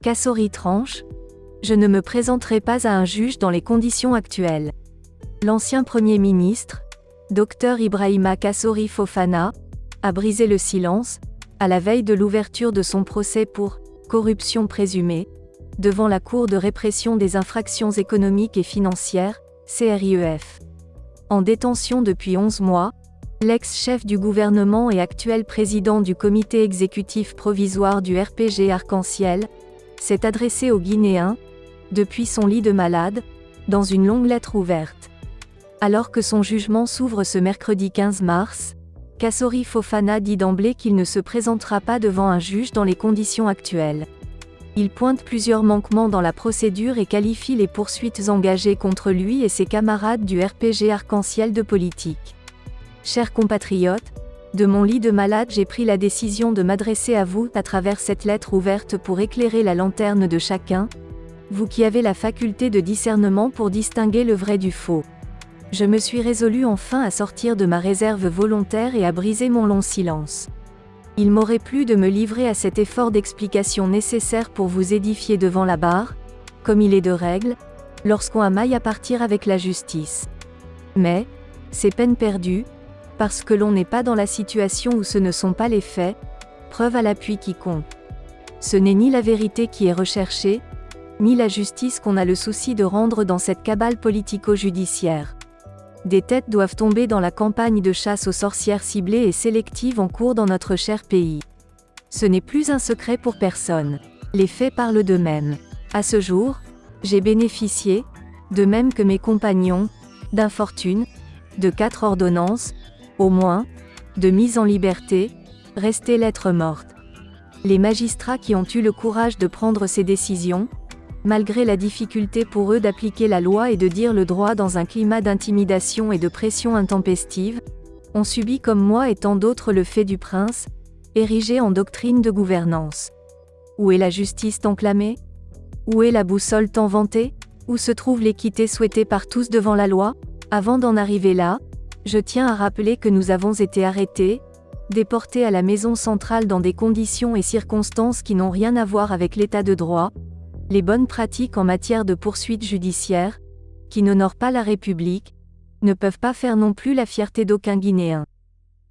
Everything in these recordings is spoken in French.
Kassori tranche Je ne me présenterai pas à un juge dans les conditions actuelles. L'ancien Premier ministre, Dr Ibrahima Kassori Fofana, a brisé le silence, à la veille de l'ouverture de son procès pour corruption présumée, devant la Cour de répression des infractions économiques et financières, CRIEF. En détention depuis 11 mois, l'ex-chef du gouvernement et actuel président du comité exécutif provisoire du RPG Arc-en-Ciel, s'est adressé aux Guinéens, depuis son lit de malade, dans une longue lettre ouverte. Alors que son jugement s'ouvre ce mercredi 15 mars, Kassori Fofana dit d'emblée qu'il ne se présentera pas devant un juge dans les conditions actuelles. Il pointe plusieurs manquements dans la procédure et qualifie les poursuites engagées contre lui et ses camarades du RPG Arc-en-Ciel de politique. Chers compatriotes, de mon lit de malade j'ai pris la décision de m'adresser à vous à travers cette lettre ouverte pour éclairer la lanterne de chacun, vous qui avez la faculté de discernement pour distinguer le vrai du faux. Je me suis résolu enfin à sortir de ma réserve volontaire et à briser mon long silence. Il m'aurait plu de me livrer à cet effort d'explication nécessaire pour vous édifier devant la barre, comme il est de règle, lorsqu'on a maille à partir avec la justice. Mais, c'est peine perdue, parce que l'on n'est pas dans la situation où ce ne sont pas les faits, preuve à l'appui qui compte. Ce n'est ni la vérité qui est recherchée, ni la justice qu'on a le souci de rendre dans cette cabale politico-judiciaire. Des têtes doivent tomber dans la campagne de chasse aux sorcières ciblées et sélectives en cours dans notre cher pays. Ce n'est plus un secret pour personne. Les faits parlent d'eux-mêmes. À ce jour, j'ai bénéficié, de même que mes compagnons, d'infortune, de quatre ordonnances, au moins, de mise en liberté, restées lettres mortes. Les magistrats qui ont eu le courage de prendre ces décisions, malgré la difficulté pour eux d'appliquer la loi et de dire le droit dans un climat d'intimidation et de pression intempestive, ont subi comme moi et tant d'autres le fait du prince, érigé en doctrine de gouvernance. Où est la justice tant clamée Où est la boussole tant vantée? Où se trouve l'équité souhaitée par tous devant la loi? Avant d'en arriver là, je tiens à rappeler que nous avons été arrêtés, déportés à la maison centrale dans des conditions et circonstances qui n'ont rien à voir avec l'état de droit, les bonnes pratiques en matière de poursuite judiciaire, qui n'honorent pas la République, ne peuvent pas faire non plus la fierté d'aucun Guinéen.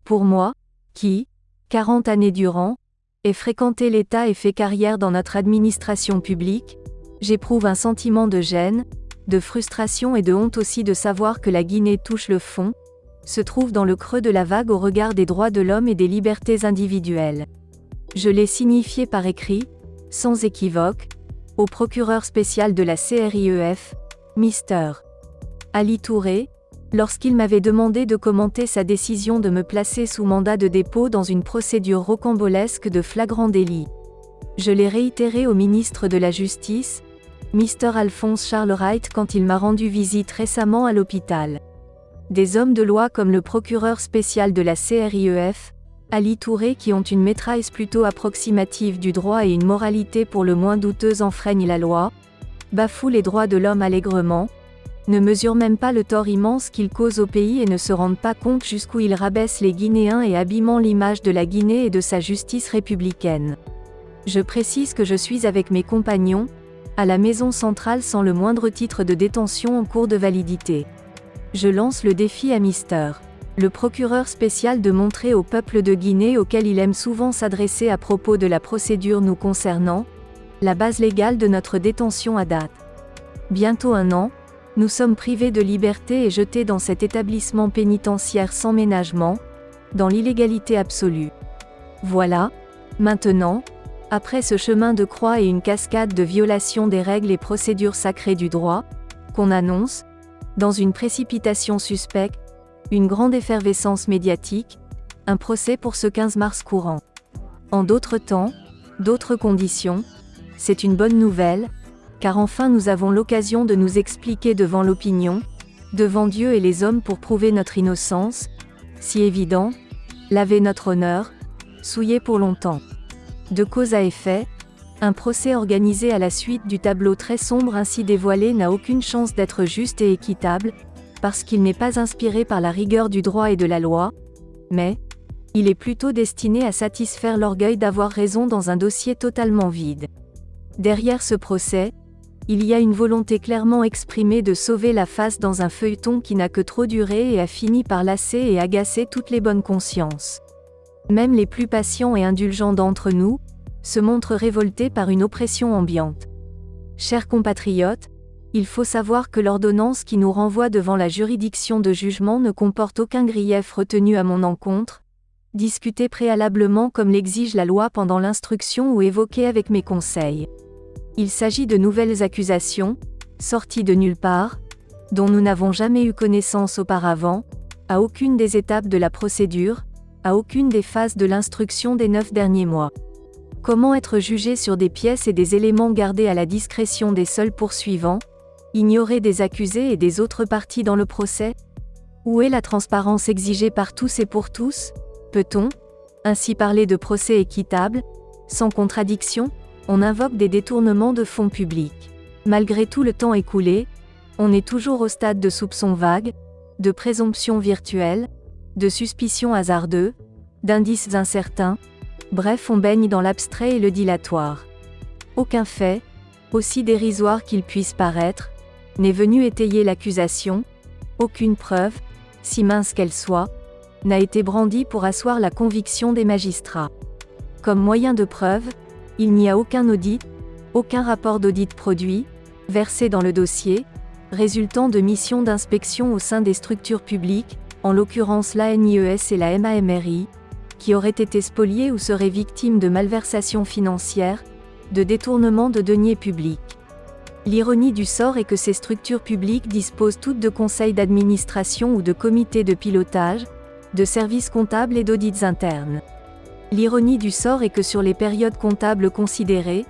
Pour moi, qui, 40 années durant, ai fréquenté l'État et fait carrière dans notre administration publique, j'éprouve un sentiment de gêne, de frustration et de honte aussi de savoir que la Guinée touche le fond, se trouve dans le creux de la vague au regard des droits de l'homme et des libertés individuelles. Je l'ai signifié par écrit, sans équivoque, au procureur spécial de la CRIEF, Mr. Ali Touré, lorsqu'il m'avait demandé de commenter sa décision de me placer sous mandat de dépôt dans une procédure rocambolesque de flagrant délit. Je l'ai réitéré au ministre de la Justice, Mr. Alphonse Charles Wright quand il m'a rendu visite récemment à l'hôpital. Des hommes de loi comme le procureur spécial de la CRIEF, Ali Touré qui ont une maîtrise plutôt approximative du droit et une moralité pour le moins douteuse enfreignent la loi, bafouent les droits de l'homme allègrement, ne mesurent même pas le tort immense qu'ils causent au pays et ne se rendent pas compte jusqu'où ils rabaissent les Guinéens et abîmant l'image de la Guinée et de sa justice républicaine. Je précise que je suis avec mes compagnons, à la maison centrale sans le moindre titre de détention en cours de validité. Je lance le défi à Mister le procureur spécial de montrer au peuple de Guinée auquel il aime souvent s'adresser à propos de la procédure nous concernant, la base légale de notre détention à date. Bientôt un an, nous sommes privés de liberté et jetés dans cet établissement pénitentiaire sans ménagement, dans l'illégalité absolue. Voilà, maintenant, après ce chemin de croix et une cascade de violations des règles et procédures sacrées du droit, qu'on annonce, dans une précipitation suspecte, une grande effervescence médiatique, un procès pour ce 15 mars courant. En d'autres temps, d'autres conditions, c'est une bonne nouvelle, car enfin nous avons l'occasion de nous expliquer devant l'opinion, devant Dieu et les hommes pour prouver notre innocence, si évident, laver notre honneur, souillé pour longtemps. De cause à effet, un procès organisé à la suite du tableau très sombre ainsi dévoilé n'a aucune chance d'être juste et équitable, parce qu'il n'est pas inspiré par la rigueur du droit et de la loi, mais, il est plutôt destiné à satisfaire l'orgueil d'avoir raison dans un dossier totalement vide. Derrière ce procès, il y a une volonté clairement exprimée de sauver la face dans un feuilleton qui n'a que trop duré et a fini par lasser et agacer toutes les bonnes consciences. Même les plus patients et indulgents d'entre nous, se montrent révoltés par une oppression ambiante. Chers compatriotes, il faut savoir que l'ordonnance qui nous renvoie devant la juridiction de jugement ne comporte aucun grief retenu à mon encontre, discuté préalablement comme l'exige la loi pendant l'instruction ou évoqué avec mes conseils. Il s'agit de nouvelles accusations, sorties de nulle part, dont nous n'avons jamais eu connaissance auparavant, à aucune des étapes de la procédure, à aucune des phases de l'instruction des neuf derniers mois. Comment être jugé sur des pièces et des éléments gardés à la discrétion des seuls poursuivants, ignorés des accusés et des autres parties dans le procès? Où est la transparence exigée par tous et pour tous? Peut-on, ainsi parler de procès équitable, sans contradiction? On invoque des détournements de fonds publics. Malgré tout le temps écoulé, on est toujours au stade de soupçons vagues, de présomptions virtuelles, de suspicions hasardeux, d'indices incertains, bref on baigne dans l'abstrait et le dilatoire. Aucun fait, aussi dérisoire qu'il puisse paraître, n'est venu étayer l'accusation, aucune preuve, si mince qu'elle soit, n'a été brandie pour asseoir la conviction des magistrats. Comme moyen de preuve, il n'y a aucun audit, aucun rapport d'audit produit, versé dans le dossier, résultant de missions d'inspection au sein des structures publiques, en l'occurrence l'ANIES et la MAMRI, qui auraient été spoliées ou seraient victimes de malversations financières, de détournement de deniers publics. L'ironie du sort est que ces structures publiques disposent toutes de conseils d'administration ou de comités de pilotage, de services comptables et d'audits internes. L'ironie du sort est que sur les périodes comptables considérées,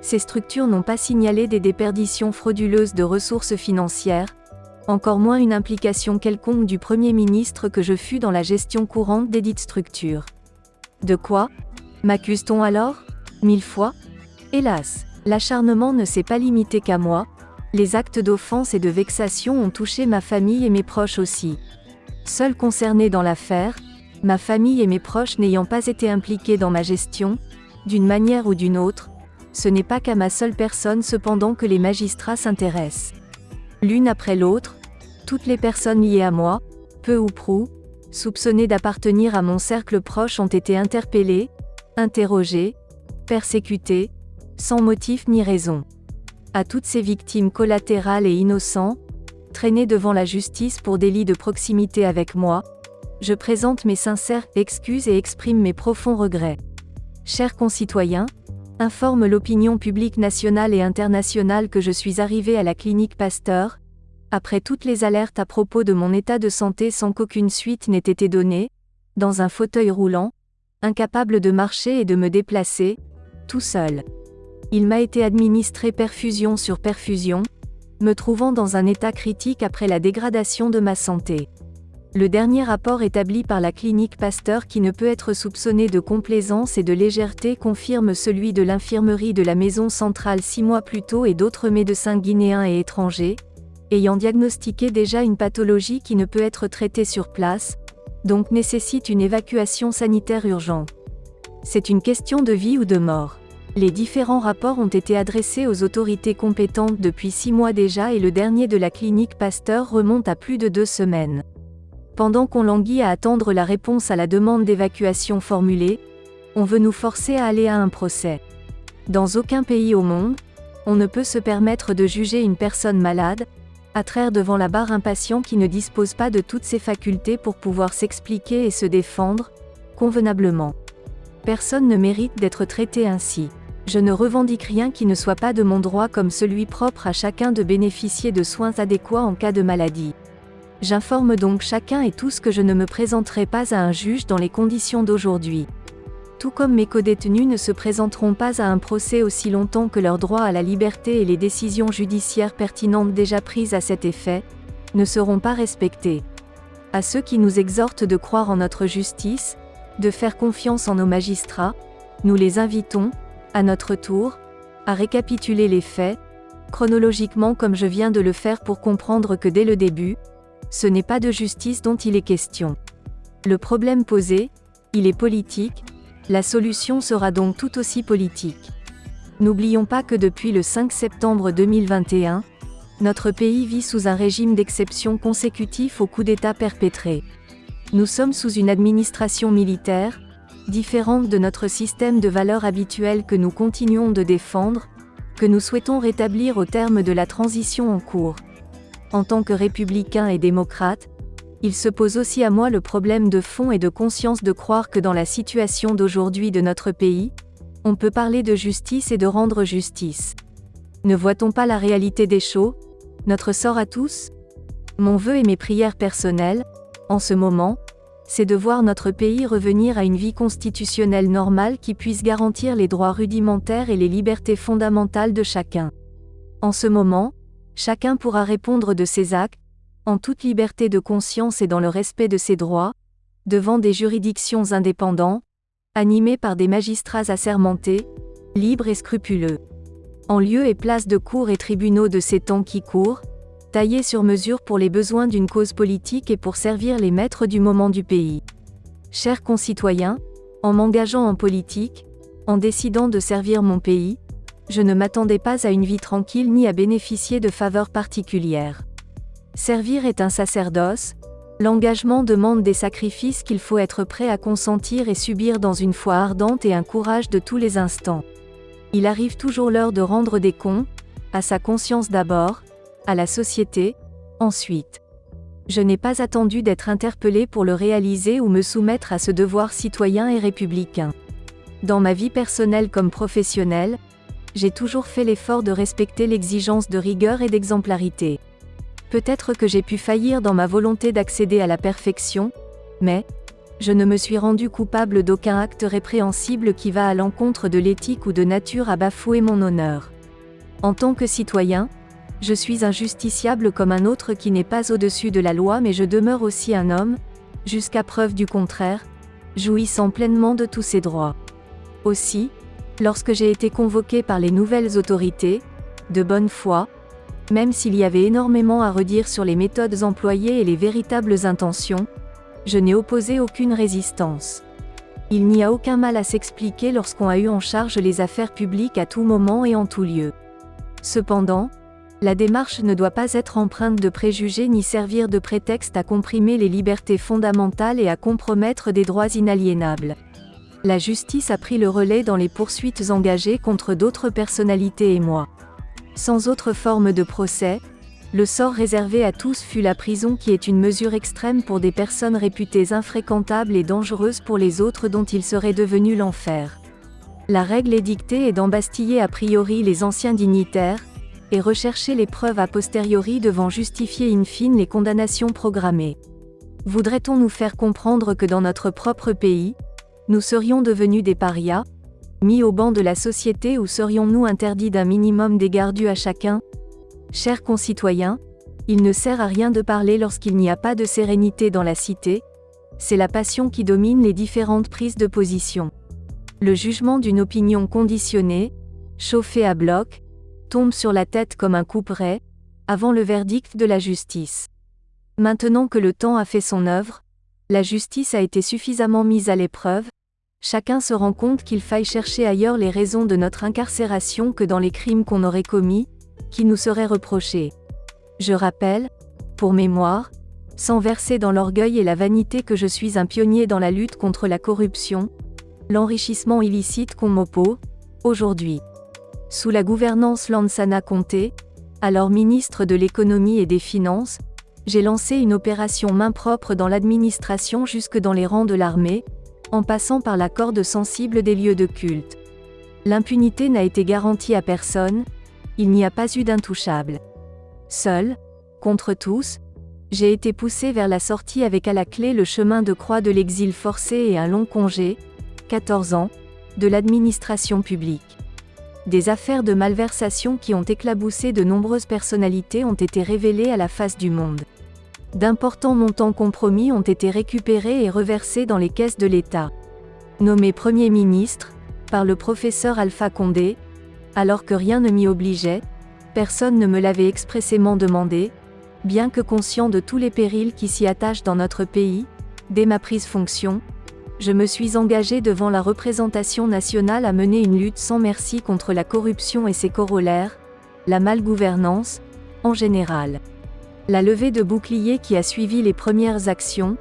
ces structures n'ont pas signalé des déperditions frauduleuses de ressources financières, encore moins une implication quelconque du Premier ministre que je fus dans la gestion courante des dites structures. De quoi M'accuse-t-on alors? Mille fois Hélas, l'acharnement ne s'est pas limité qu'à moi, les actes d'offense et de vexation ont touché ma famille et mes proches aussi. Seuls concernés dans l'affaire, ma famille et mes proches n'ayant pas été impliqués dans ma gestion, d'une manière ou d'une autre, ce n'est pas qu'à ma seule personne cependant que les magistrats s'intéressent. L'une après l'autre, toutes les personnes liées à moi, peu ou prou, soupçonnées d'appartenir à mon cercle proche ont été interpellées, interrogées, persécutées, sans motif ni raison. À toutes ces victimes collatérales et innocents, traînées devant la justice pour délit de proximité avec moi, je présente mes sincères excuses et exprime mes profonds regrets. Chers concitoyens, informe l'opinion publique nationale et internationale que je suis arrivé à la clinique Pasteur, après toutes les alertes à propos de mon état de santé sans qu'aucune suite n'ait été donnée, dans un fauteuil roulant, incapable de marcher et de me déplacer, tout seul. Il m'a été administré perfusion sur perfusion, me trouvant dans un état critique après la dégradation de ma santé. Le dernier rapport établi par la clinique Pasteur qui ne peut être soupçonné de complaisance et de légèreté confirme celui de l'infirmerie de la maison centrale six mois plus tôt et d'autres médecins guinéens et étrangers, ayant diagnostiqué déjà une pathologie qui ne peut être traitée sur place, donc nécessite une évacuation sanitaire urgente. C'est une question de vie ou de mort. Les différents rapports ont été adressés aux autorités compétentes depuis six mois déjà et le dernier de la clinique Pasteur remonte à plus de deux semaines. Pendant qu'on languit à attendre la réponse à la demande d'évacuation formulée, on veut nous forcer à aller à un procès. Dans aucun pays au monde, on ne peut se permettre de juger une personne malade, à traire devant la barre un patient qui ne dispose pas de toutes ses facultés pour pouvoir s'expliquer et se défendre, convenablement. Personne ne mérite d'être traité ainsi. Je ne revendique rien qui ne soit pas de mon droit comme celui propre à chacun de bénéficier de soins adéquats en cas de maladie. J'informe donc chacun et tous que je ne me présenterai pas à un juge dans les conditions d'aujourd'hui. Tout comme mes codétenus ne se présenteront pas à un procès aussi longtemps que leur droit à la liberté et les décisions judiciaires pertinentes déjà prises à cet effet, ne seront pas respectés. À ceux qui nous exhortent de croire en notre justice, de faire confiance en nos magistrats, nous les invitons, à notre tour, à récapituler les faits, chronologiquement comme je viens de le faire pour comprendre que dès le début, ce n'est pas de justice dont il est question. Le problème posé, il est politique, la solution sera donc tout aussi politique. N'oublions pas que depuis le 5 septembre 2021, notre pays vit sous un régime d'exception consécutif au coup d'État perpétré. Nous sommes sous une administration militaire, différente de notre système de valeurs habituel que nous continuons de défendre, que nous souhaitons rétablir au terme de la transition en cours. En tant que républicain et démocrate, il se pose aussi à moi le problème de fond et de conscience de croire que dans la situation d'aujourd'hui de notre pays, on peut parler de justice et de rendre justice. Ne voit-on pas la réalité des choses? Notre sort à tous? Mon vœu et mes prières personnelles, en ce moment, c'est de voir notre pays revenir à une vie constitutionnelle normale qui puisse garantir les droits rudimentaires et les libertés fondamentales de chacun. En ce moment, chacun pourra répondre de ses actes, en toute liberté de conscience et dans le respect de ses droits, devant des juridictions indépendantes, animées par des magistrats assermentés, libres et scrupuleux. En lieu et place de cours et tribunaux de ces temps qui courent, taillé sur mesure pour les besoins d'une cause politique et pour servir les maîtres du moment du pays. Chers concitoyens, en m'engageant en politique, en décidant de servir mon pays, je ne m'attendais pas à une vie tranquille ni à bénéficier de faveurs particulières. Servir est un sacerdoce, l'engagement demande des sacrifices qu'il faut être prêt à consentir et subir dans une foi ardente et un courage de tous les instants. Il arrive toujours l'heure de rendre des comptes, à sa conscience d'abord, à la société, ensuite. Je n'ai pas attendu d'être interpellé pour le réaliser ou me soumettre à ce devoir citoyen et républicain. Dans ma vie personnelle comme professionnelle, j'ai toujours fait l'effort de respecter l'exigence de rigueur et d'exemplarité. Peut-être que j'ai pu faillir dans ma volonté d'accéder à la perfection, mais, je ne me suis rendu coupable d'aucun acte répréhensible qui va à l'encontre de l'éthique ou de nature à bafouer mon honneur. En tant que citoyen, je suis injusticiable comme un autre qui n'est pas au-dessus de la loi mais je demeure aussi un homme, jusqu'à preuve du contraire, jouissant pleinement de tous ses droits. Aussi, lorsque j'ai été convoqué par les nouvelles autorités, de bonne foi, même s'il y avait énormément à redire sur les méthodes employées et les véritables intentions, je n'ai opposé aucune résistance. Il n'y a aucun mal à s'expliquer lorsqu'on a eu en charge les affaires publiques à tout moment et en tout lieu. Cependant, la démarche ne doit pas être empreinte de préjugés ni servir de prétexte à comprimer les libertés fondamentales et à compromettre des droits inaliénables. La justice a pris le relais dans les poursuites engagées contre d'autres personnalités et moi. Sans autre forme de procès, le sort réservé à tous fut la prison qui est une mesure extrême pour des personnes réputées infréquentables et dangereuses pour les autres dont il serait devenu l'enfer. La règle édictée est d'embastiller a priori les anciens dignitaires, et rechercher les preuves a posteriori devant justifier in fine les condamnations programmées. Voudrait-on nous faire comprendre que dans notre propre pays, nous serions devenus des parias, mis au banc de la société ou serions-nous interdits d'un minimum d'égard dû à chacun? Chers concitoyens, il ne sert à rien de parler lorsqu'il n'y a pas de sérénité dans la cité, c'est la passion qui domine les différentes prises de position. Le jugement d'une opinion conditionnée, chauffée à bloc, tombe sur la tête comme un couperet, avant le verdict de la justice. Maintenant que le temps a fait son œuvre, la justice a été suffisamment mise à l'épreuve, chacun se rend compte qu'il faille chercher ailleurs les raisons de notre incarcération que dans les crimes qu'on aurait commis, qui nous seraient reprochés. Je rappelle, pour mémoire, sans verser dans l'orgueil et la vanité que je suis un pionnier dans la lutte contre la corruption, l'enrichissement illicite qu'on m'oppose, aujourd'hui. Sous la gouvernance Lansana Conté, alors ministre de l'économie et des finances, j'ai lancé une opération main propre dans l'administration jusque dans les rangs de l'armée, en passant par la corde sensible des lieux de culte. L'impunité n'a été garantie à personne, il n'y a pas eu d'intouchable. Seul, contre tous, j'ai été poussé vers la sortie avec à la clé le chemin de croix de l'exil forcé et un long congé, 14 ans, de l'administration publique. Des affaires de malversation qui ont éclaboussé de nombreuses personnalités ont été révélées à la face du monde. D'importants montants compromis ont été récupérés et reversés dans les caisses de l'État. Nommé Premier ministre, par le professeur Alpha Condé, alors que rien ne m'y obligeait, personne ne me l'avait expressément demandé, bien que conscient de tous les périls qui s'y attachent dans notre pays, dès ma prise fonction, je me suis engagé devant la représentation nationale à mener une lutte sans merci contre la corruption et ses corollaires, la malgouvernance, en général. La levée de boucliers qui a suivi les premières actions,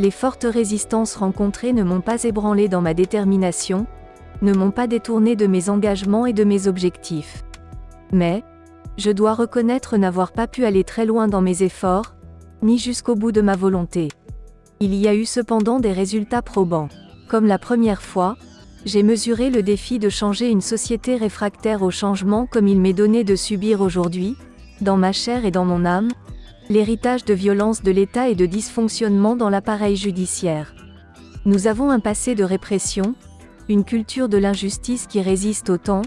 les fortes résistances rencontrées ne m'ont pas ébranlé dans ma détermination, ne m'ont pas détourné de mes engagements et de mes objectifs. Mais, je dois reconnaître n'avoir pas pu aller très loin dans mes efforts, ni jusqu'au bout de ma volonté. Il y a eu cependant des résultats probants. Comme la première fois, j'ai mesuré le défi de changer une société réfractaire au changement comme il m'est donné de subir aujourd'hui, dans ma chair et dans mon âme, l'héritage de violence de l'État et de dysfonctionnement dans l'appareil judiciaire. Nous avons un passé de répression, une culture de l'injustice qui résiste au temps,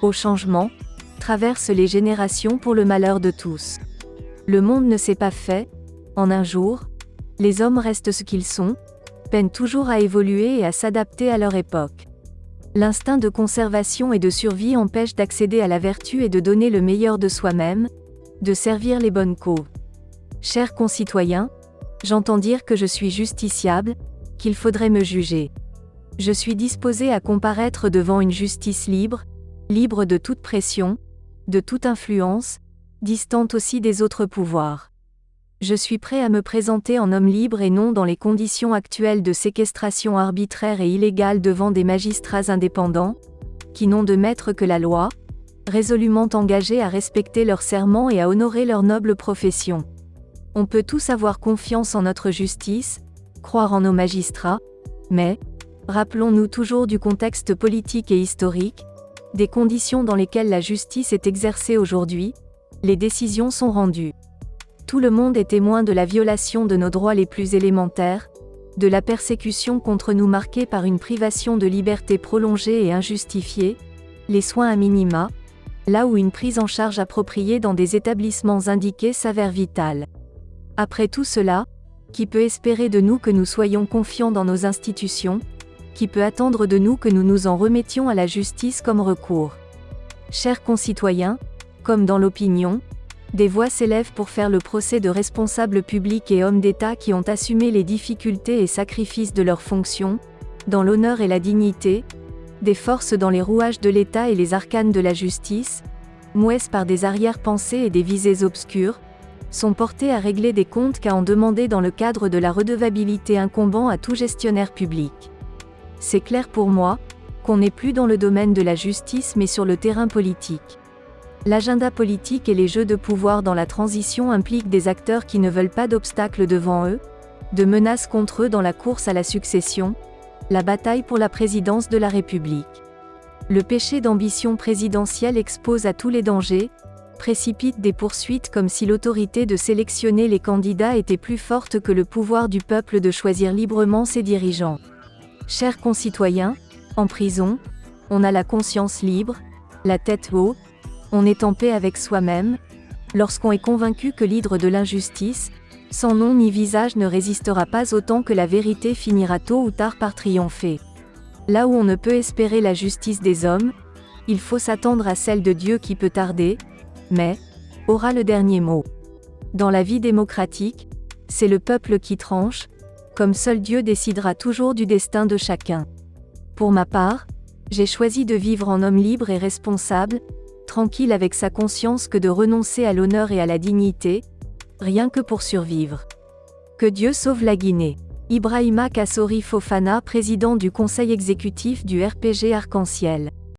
au changement, traverse les générations pour le malheur de tous. Le monde ne s'est pas fait, en un jour, les hommes restent ce qu'ils sont, peinent toujours à évoluer et à s'adapter à leur époque. L'instinct de conservation et de survie empêche d'accéder à la vertu et de donner le meilleur de soi-même, de servir les bonnes causes. Chers concitoyens, j'entends dire que je suis justiciable, qu'il faudrait me juger. Je suis disposé à comparaître devant une justice libre, libre de toute pression, de toute influence, distante aussi des autres pouvoirs. Je suis prêt à me présenter en homme libre et non dans les conditions actuelles de séquestration arbitraire et illégale devant des magistrats indépendants, qui n'ont de maître que la loi, résolument engagés à respecter leur serment et à honorer leur noble profession. On peut tous avoir confiance en notre justice, croire en nos magistrats, mais, rappelons-nous toujours du contexte politique et historique, des conditions dans lesquelles la justice est exercée aujourd'hui, les décisions sont rendues. Tout le monde est témoin de la violation de nos droits les plus élémentaires, de la persécution contre nous marquée par une privation de liberté prolongée et injustifiée, les soins à minima, là où une prise en charge appropriée dans des établissements indiqués s'avère vitale. Après tout cela, qui peut espérer de nous que nous soyons confiants dans nos institutions Qui peut attendre de nous que nous nous en remettions à la justice comme recours. Chers concitoyens, comme dans l'opinion, des voix s'élèvent pour faire le procès de responsables publics et hommes d'État qui ont assumé les difficultés et sacrifices de leurs fonctions, dans l'honneur et la dignité, des forces dans les rouages de l'État et les arcanes de la justice, mouesses par des arrière-pensées et des visées obscures, sont portés à régler des comptes qu'à en demander dans le cadre de la redevabilité incombant à tout gestionnaire public. C'est clair pour moi, qu'on n'est plus dans le domaine de la justice mais sur le terrain politique. L'agenda politique et les jeux de pouvoir dans la transition impliquent des acteurs qui ne veulent pas d'obstacles devant eux, de menaces contre eux dans la course à la succession, la bataille pour la présidence de la République. Le péché d'ambition présidentielle expose à tous les dangers, précipite des poursuites comme si l'autorité de sélectionner les candidats était plus forte que le pouvoir du peuple de choisir librement ses dirigeants. Chers concitoyens, en prison, on a la conscience libre, la tête haute, on est en paix avec soi-même, lorsqu'on est convaincu que l'hydre de l'injustice, sans nom ni visage ne résistera pas autant que la vérité finira tôt ou tard par triompher. Là où on ne peut espérer la justice des hommes, il faut s'attendre à celle de Dieu qui peut tarder, mais, aura le dernier mot. Dans la vie démocratique, c'est le peuple qui tranche, comme seul Dieu décidera toujours du destin de chacun. Pour ma part, j'ai choisi de vivre en homme libre et responsable, tranquille avec sa conscience que de renoncer à l'honneur et à la dignité, rien que pour survivre. Que Dieu sauve la Guinée. Ibrahima Kassori Fofana, président du conseil exécutif du RPG Arc-en-Ciel.